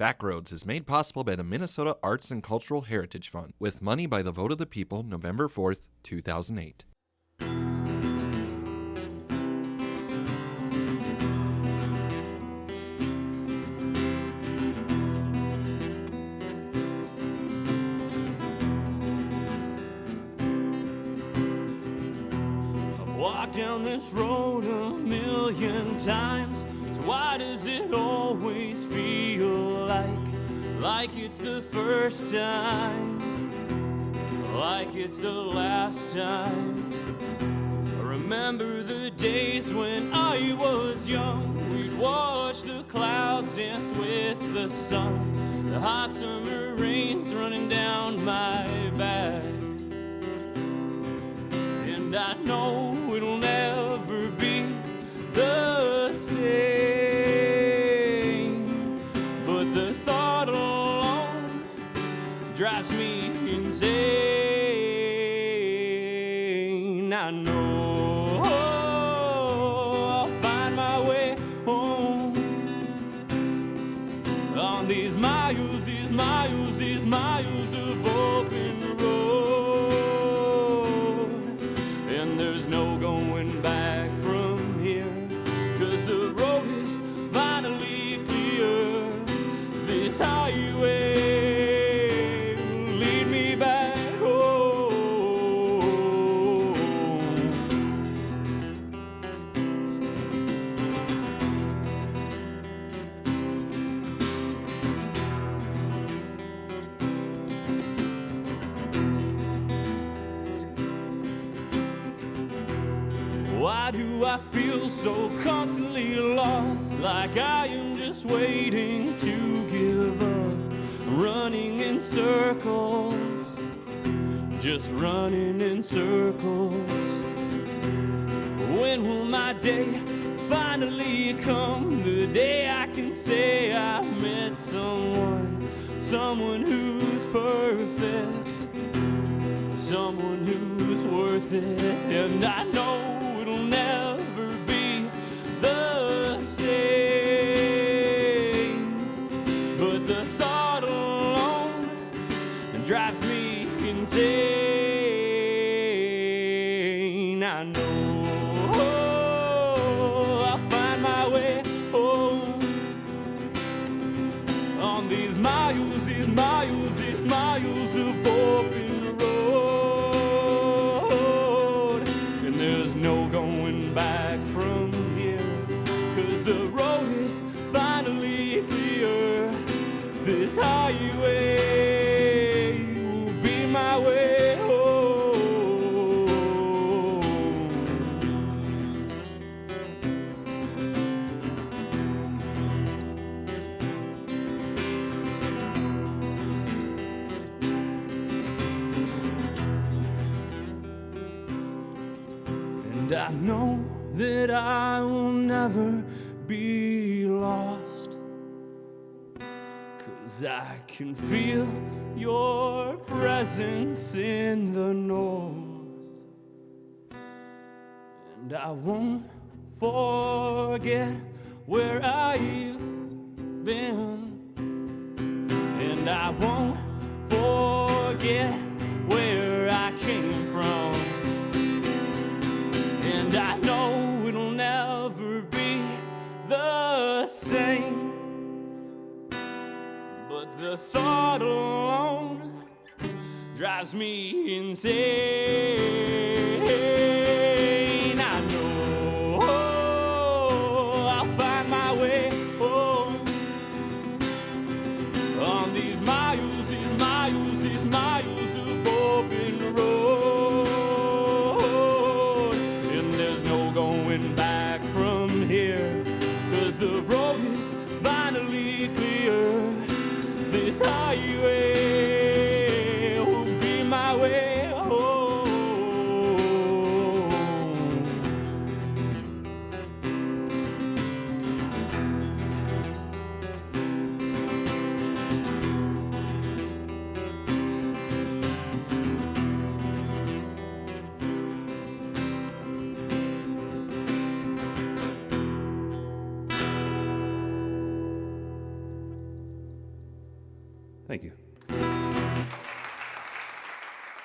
Backroads is made possible by the Minnesota Arts and Cultural Heritage Fund with money by the vote of the people November 4th, 2008. I've walked down this road a million times. So why does it always feel like it's the first time? Like it's the last time. I remember the days when I was young. We'd watch the clouds dance with the sun. The hot summer rains running down my back. And I know Why do I feel so constantly lost? Like I am just waiting to give up, running in circles, just running in circles. When will my day finally come? The day I can say I've met someone, someone who's perfect someone who's worth it. And I drives me insane. I know And I know that I will never be lost. Cause I can feel your presence in the north. And I won't forget where I've been. And I won't forget where I came from. And I know it'll never be the same. But the thought alone drives me insane.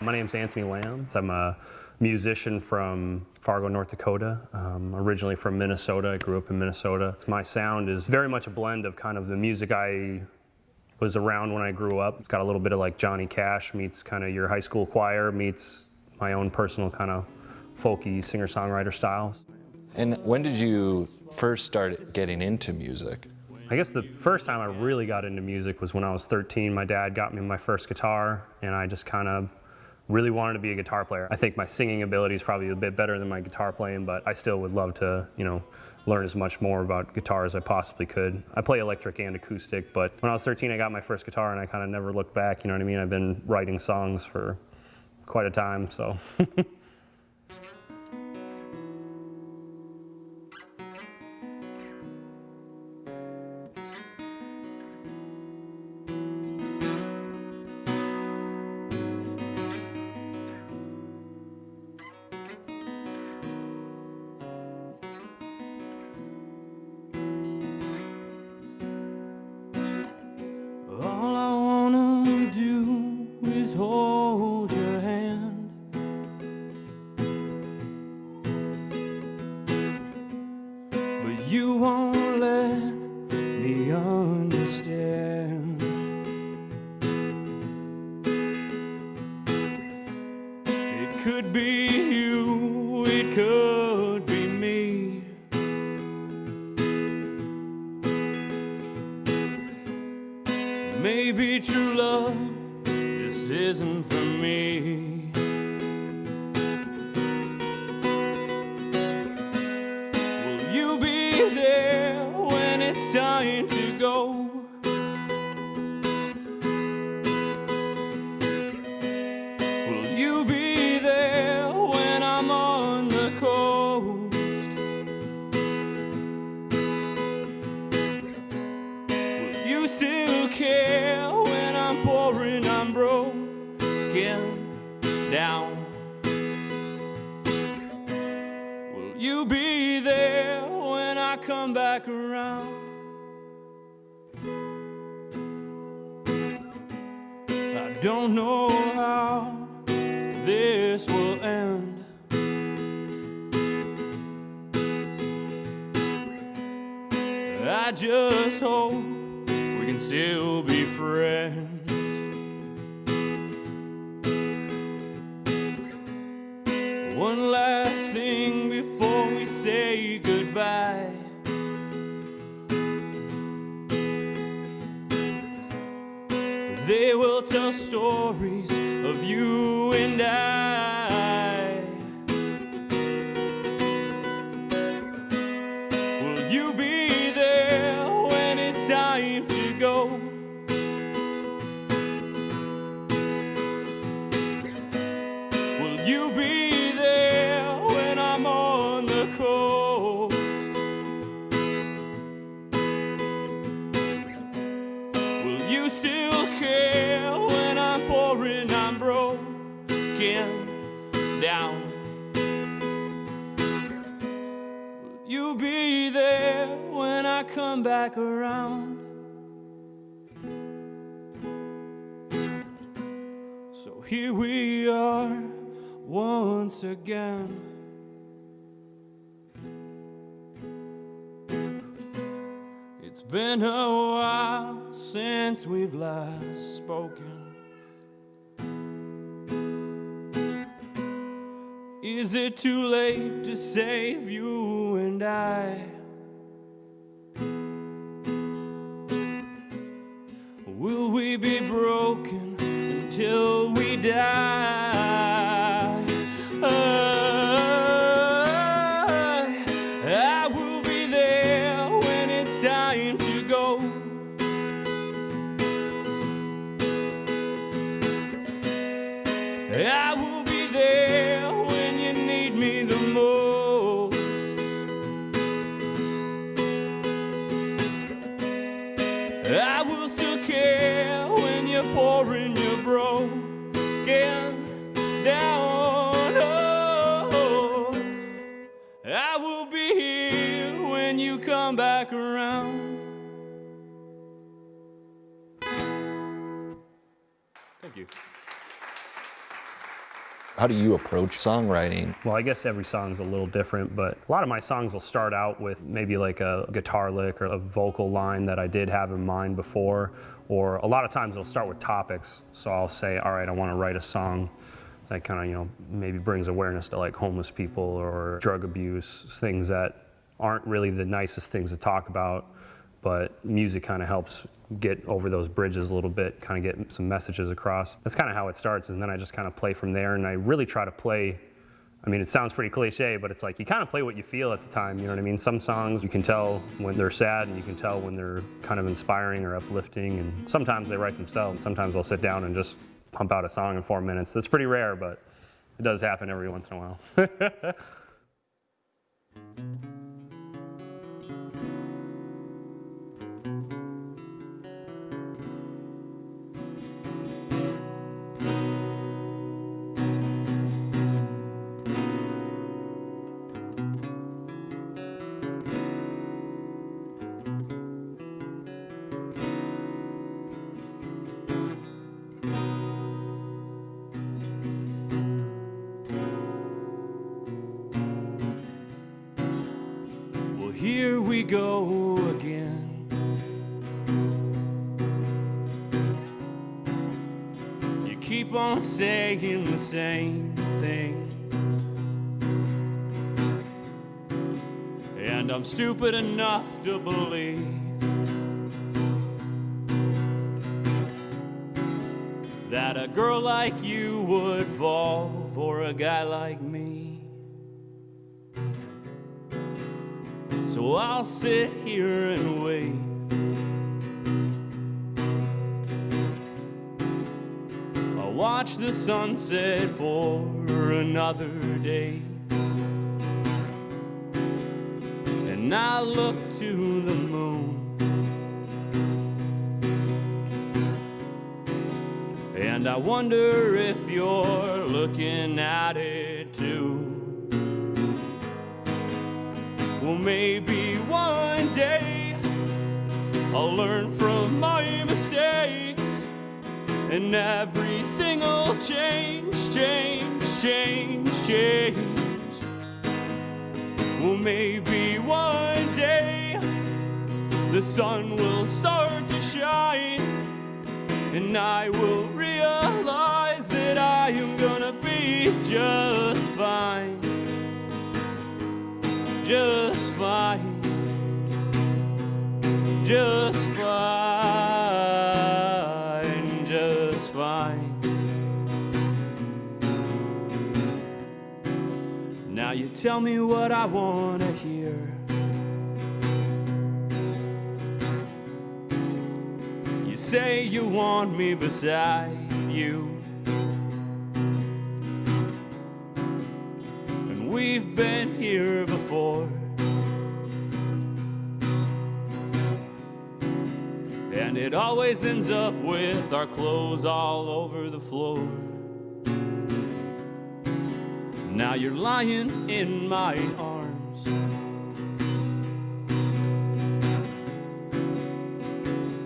My name's Anthony Lamb. I'm a musician from Fargo, North Dakota. Um, originally from Minnesota. I grew up in Minnesota. My sound is very much a blend of kind of the music I was around when I grew up. It's got a little bit of like Johnny Cash meets kind of your high school choir meets my own personal kind of folky singer-songwriter style. And when did you first start getting into music? I guess the first time I really got into music was when I was 13. My dad got me my first guitar, and I just kind of really wanted to be a guitar player. I think my singing ability is probably a bit better than my guitar playing, but I still would love to, you know, learn as much more about guitar as I possibly could. I play electric and acoustic, but when I was 13, I got my first guitar, and I kind of never looked back. You know what I mean? I've been writing songs for quite a time, so. Maybe true love just isn't for me. Know how this will end. I just hope we can still be friends. Stories of you and I. Will you be there when it's time to go? Will you be there when I'm on the coast? Will you still come back around? So here we are once again. It's been a while since we've last spoken. Is it too late to save you and I? We be broken until we die? How do you approach songwriting? Well, I guess every song's a little different, but a lot of my songs will start out with maybe like a guitar lick or a vocal line that I did have in mind before, or a lot of times it'll start with topics. So I'll say, all right, I want to write a song that kind of, you know, maybe brings awareness to like homeless people or drug abuse, things that aren't really the nicest things to talk about, but music kind of helps get over those bridges a little bit, kind of get some messages across. That's kind of how it starts, and then I just kind of play from there, and I really try to play. I mean, it sounds pretty cliche, but it's like you kind of play what you feel at the time, you know what I mean? Some songs you can tell when they're sad, and you can tell when they're kind of inspiring or uplifting, and sometimes they write themselves. Sometimes I'll sit down and just pump out a song in four minutes. That's pretty rare, but it does happen every once in a while. go again. You keep on saying the same thing. And I'm stupid enough to believe that a girl like you would fall for a guy like me. So I'll sit here and wait. I'll watch the sunset for another day. And I look to the moon. And I wonder if you're looking at it too. Well, maybe one day I'll learn from my mistakes and everything will change, change, change, change. Well, maybe one day the sun will start to shine and I will realize that I am gonna be just fine just fine, just fine, just fine. Now you tell me what I wanna hear. You say you want me beside you. And we've been here before. And it always ends up with our clothes all over the floor. Now you're lying in my arms.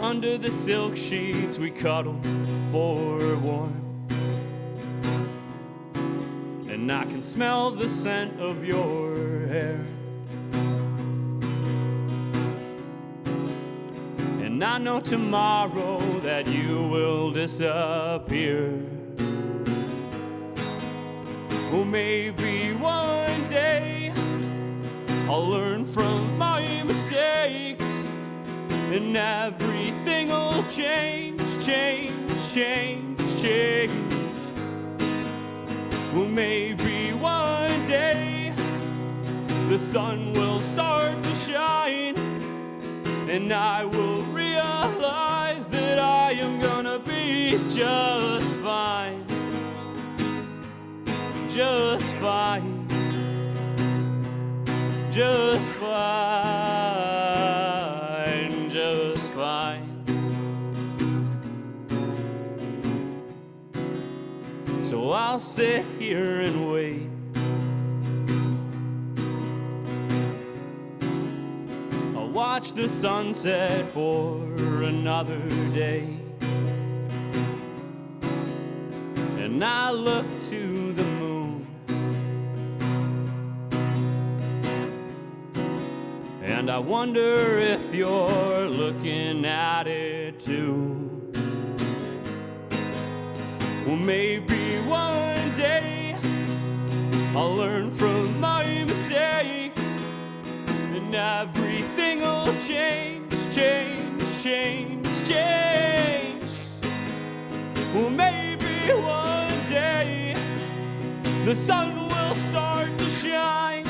Under the silk sheets we cuddle for warmth. And I can smell the scent of your hair. And I know tomorrow that you will disappear. Well, maybe one day I'll learn from my mistakes and everything will change, change, change, change. Well, maybe one day the sun will start to shine, and I will realize that I am gonna be just fine. Just fine. Just fine. Just fine. So I'll sit here and wait. Watch the sunset for another day. and I look to the moon. And I wonder if you're looking at it too. Well, maybe one day I'll learn from and everything will change, change, change, change. Well, maybe one day the sun will start to shine,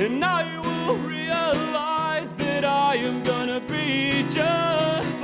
and I will realize that I am gonna be just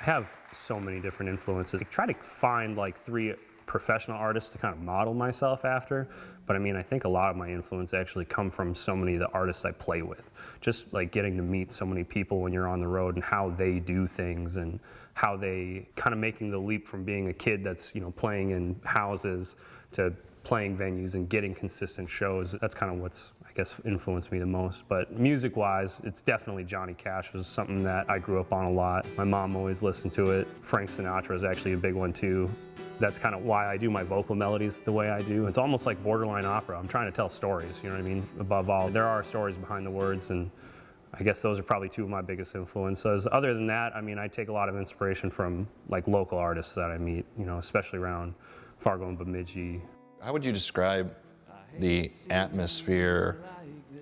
I have so many different influences. I try to find like three professional artists to kind of model myself after. But I mean, I think a lot of my influence actually come from so many of the artists I play with. Just like getting to meet so many people when you're on the road and how they do things and how they kind of making the leap from being a kid that's, you know, playing in houses to playing venues and getting consistent shows. That's kind of what's I guess influenced me the most. But music wise, it's definitely Johnny Cash was something that I grew up on a lot. My mom always listened to it. Frank Sinatra is actually a big one too. That's kind of why I do my vocal melodies the way I do. It's almost like borderline opera. I'm trying to tell stories, you know what I mean? Above all, there are stories behind the words and I guess those are probably two of my biggest influences. Other than that, I mean, I take a lot of inspiration from like local artists that I meet, you know, especially around Fargo and Bemidji, How would you describe the atmosphere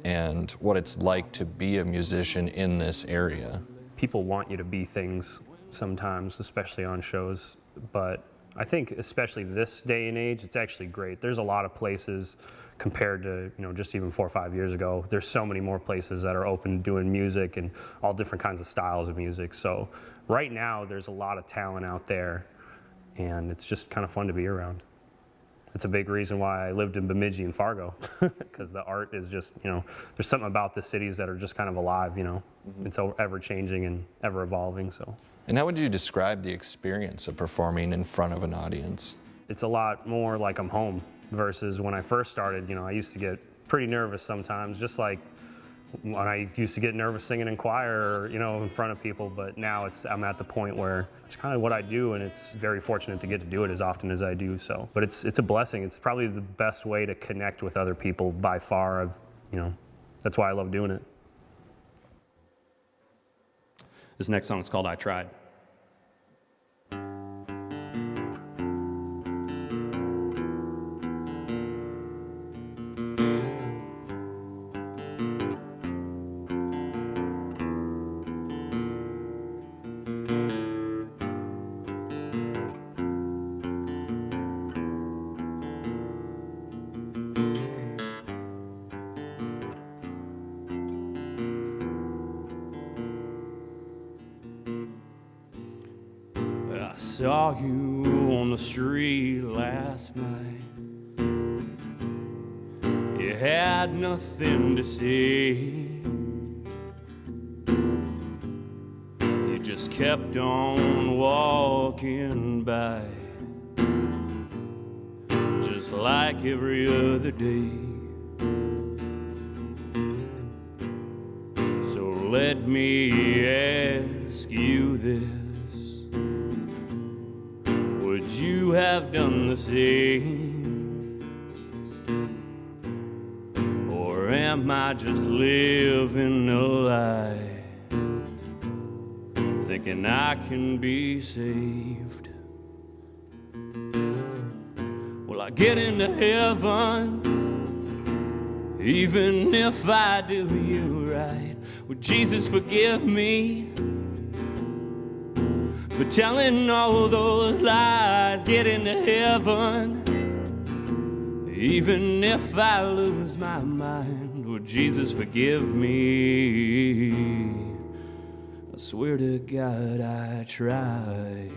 and what it's like to be a musician in this area? people want you to be things sometimes, especially on shows. But I think, especially this day and age, it's actually great. There's a lot of places compared to you know just even four or five years ago. There's so many more places that are open doing music and all different kinds of styles of music. So right now, there's a lot of talent out there, and it's just kind of fun to be around. It's a big reason why I lived in Bemidji and Fargo, because the art is just, you know, there's something about the cities that are just kind of alive, you know. Mm-hmm. It's so ever changing and ever evolving, so And how would you describe the experience of performing in front of an audience? it's a lot more like I'm home versus when I first started, you know, I used to get pretty nervous sometimes, just like when I used to get nervous singing in choir, you know, in front of people, but now it's I'm at the point where it's kind of what I do and it's very fortunate to get to do it as often as I do, so. But it's it's a blessing. It's probably the best way to connect with other people by far. I've, you know, that's why I love doing it. This next song is called I Tried. Saw you on the street last night. You had nothing to say. You just kept on walking by, just like every other day. The same? Or am I just living a lie? Thinking I can be saved. Will I get into heaven? Even if I do you right, would Jesus forgive me? For telling all those lies, get into heaven. Even if I lose my mind, would Jesus forgive me? I swear to God, I tried.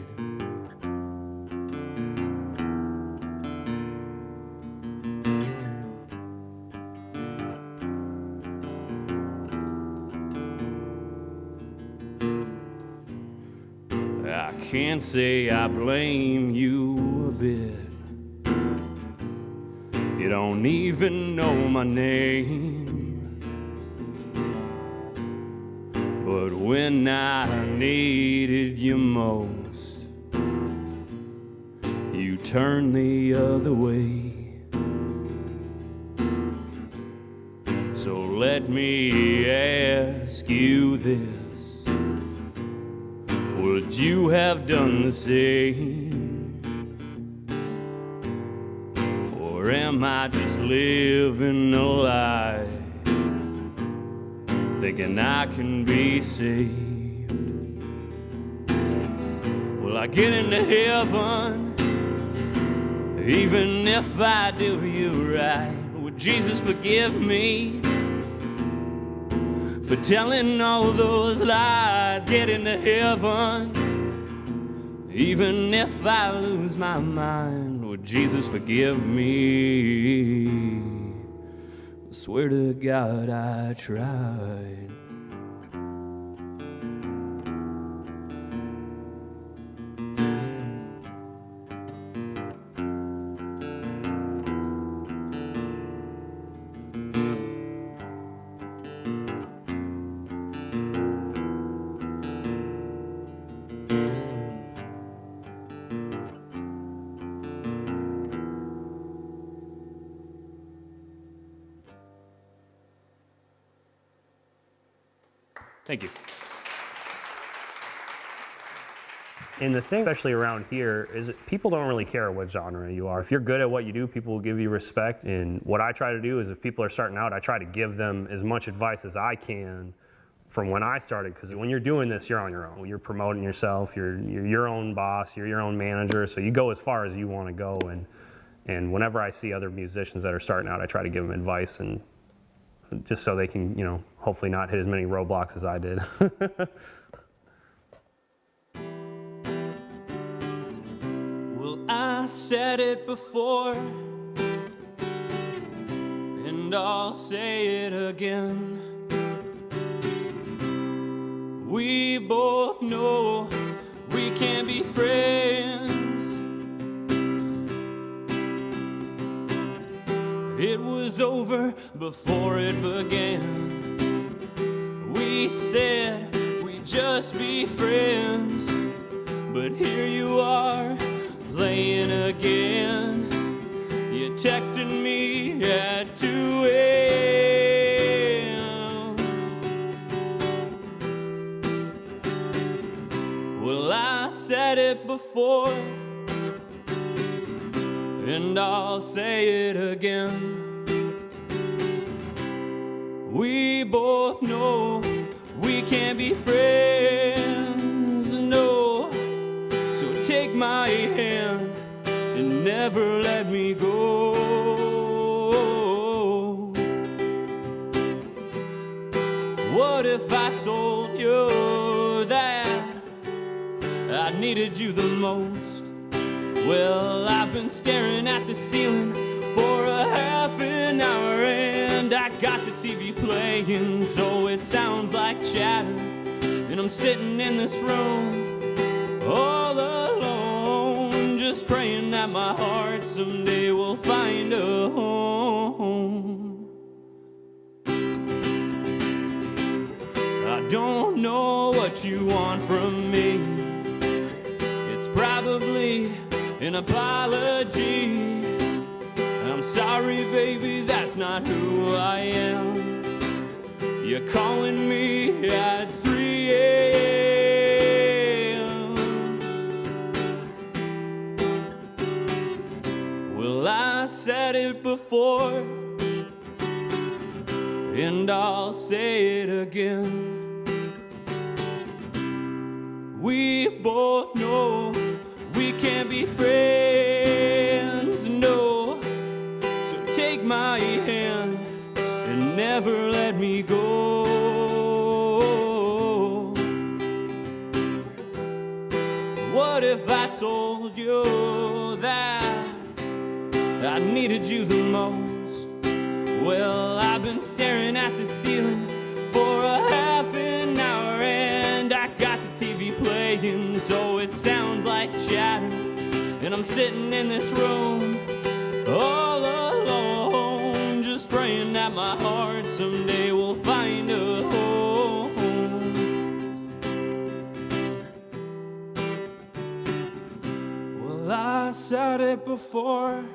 Can't say I blame you a bit. You don't even know my name. But when I needed you most, you turned the other way. So let me ask you this Would you have done the same? Or am I just living a lie? Thinking I can be saved. Will I get into heaven? Even if I do you right, would Jesus forgive me? For telling all those lies, get into heaven. Even if I lose my mind, would Jesus forgive me? I swear to God I tried. The thing, especially around here, is people don't really care what genre you are. If you're good at what you do, people will give you respect. And what I try to do is, if people are starting out, I try to give them as much advice as I can from when I started. Because when you're doing this, you're on your own. You're promoting yourself. You're, you're your own boss. You're your own manager. So you go as far as you want to go. And and whenever I see other musicians that are starting out, I try to give them advice and just so they can, you know, hopefully not hit as many roadblocks as I did. I said it before, and I'll say it again. We both know we can't be friends. It was over before it began. We said we'd just be friends. But here you are, laying again. You texted me at 2 a.m. Well, I said it before, and I'll say it again. We both know we can't be friends, my hand and never let me go. What if I told you that I needed you the most? Well, I've been staring at the ceiling for a half an hour and I got the TV playing so it sounds like chatter. And I'm sitting in this room all alone, praying that my heart someday will find a home. I don't know what you want from me. It's probably an apology. I'm sorry, baby, that's not who I am. You're calling me at said it before, and I'll say it again. We both know we can't be friends, no. So take my hand and never let me go. What if I told you I needed you the most? Well, I've been staring at the ceiling for a half an hour and I got the TV playing so it sounds like chatter. And I'm sitting in this room all alone, just praying that my heart someday will find a home. Well, I said it before,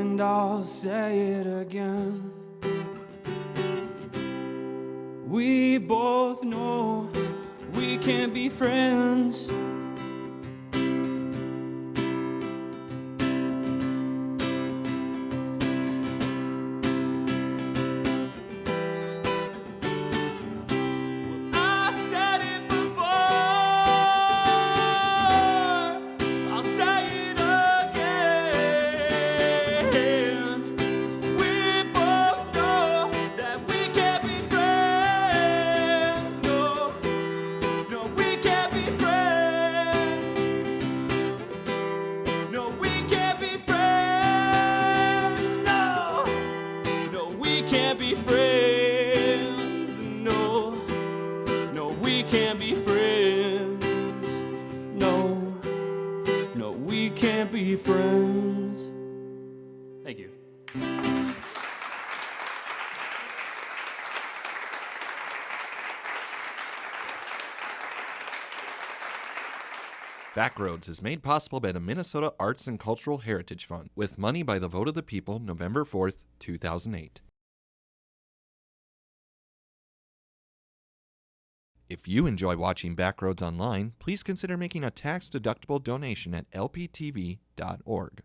and I'll say it again. We both know we can't be friends. Backroads is made possible by the Minnesota Arts and Cultural Heritage Fund with money by the vote of the people November 4th, 2008. If you enjoy watching Backroads online, please consider making a tax-deductible donation at lptv.org.